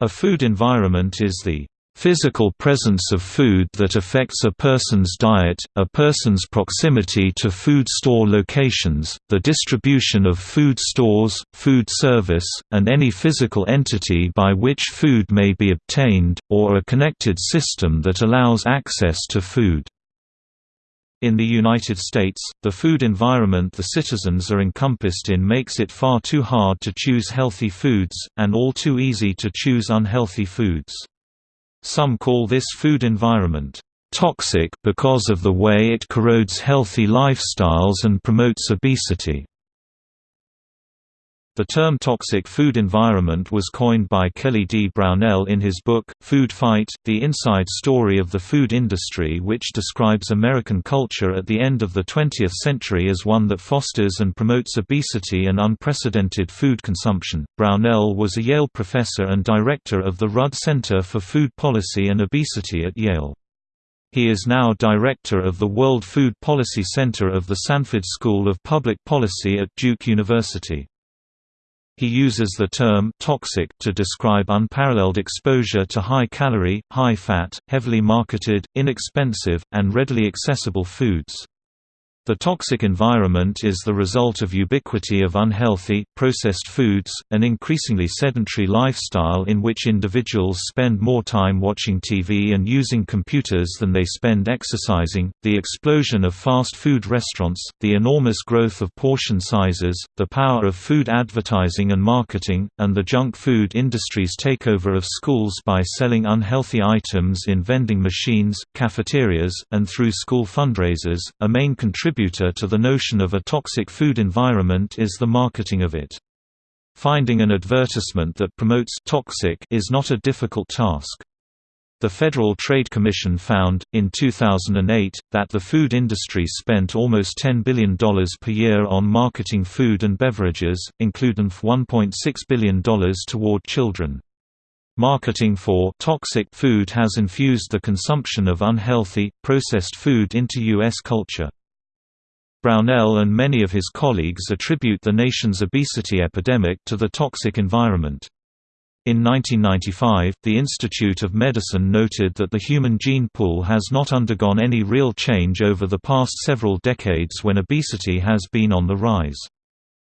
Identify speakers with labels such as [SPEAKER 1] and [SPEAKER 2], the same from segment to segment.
[SPEAKER 1] A food environment is the physical presence of food that affects a person's diet, a person's proximity to food store locations, the distribution of food stores, food service, and any physical entity by which food may be obtained, or a connected system that allows access to food. In the United States, the food environment the citizens are encompassed in makes it far too hard to choose healthy foods, and all too easy to choose unhealthy foods. Some call this food environment toxic because of the way it corrodes healthy lifestyles and promotes obesity. The term toxic food environment was coined by Kelly D. Brownell in his book, Food Fight, The Inside Story of the Food Industry which describes American culture at the end of the 20th century as one that fosters and promotes obesity and unprecedented food consumption. Brownell was a Yale professor and director of the Rudd Center for Food Policy and Obesity at Yale. He is now director of the World Food Policy Center of the Sanford School of Public Policy at Duke University. He uses the term toxic to describe unparalleled exposure to high-calorie, high-fat, heavily marketed, inexpensive, and readily accessible foods. The toxic environment is the result of ubiquity of unhealthy, processed foods, an increasingly sedentary lifestyle in which individuals spend more time watching TV and using computers than they spend exercising, the explosion of fast food restaurants, the enormous growth of portion sizes, the power of food advertising and marketing, and the junk food industry's takeover of schools by selling unhealthy items in vending machines, cafeterias, and through school fundraisers, a main contributor to the notion of a toxic food environment is the marketing of it. Finding an advertisement that promotes toxic is not a difficult task. The Federal Trade Commission found, in 2008, that the food industry spent almost $10 billion per year on marketing food and beverages, including $1.6 billion toward children. Marketing for toxic food has infused the consumption of unhealthy, processed food into U.S. culture. Brownell and many of his colleagues attribute the nation's obesity epidemic to the toxic environment. In 1995, the Institute of Medicine noted that the human gene pool has not undergone any real change over the past several decades when obesity has been on the rise.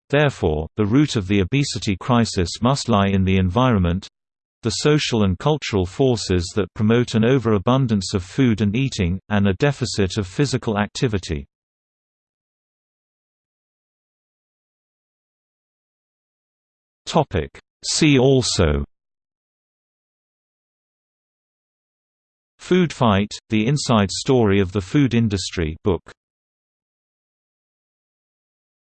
[SPEAKER 1] Therefore, the root of the obesity crisis must lie in the environment—the social and cultural forces that promote an overabundance of food and eating, and a deficit of physical activity. Topic. See also. Food Fight, The Inside Story of the Food Industry book